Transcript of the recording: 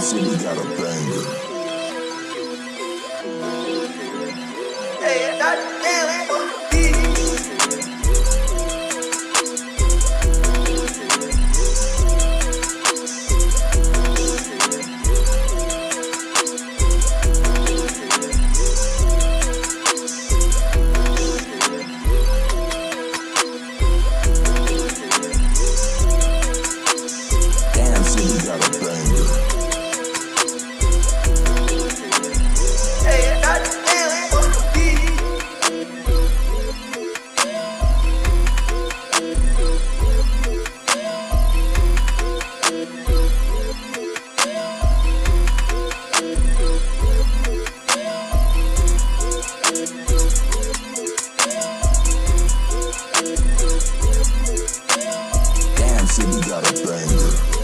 City got a banger. you got a banger.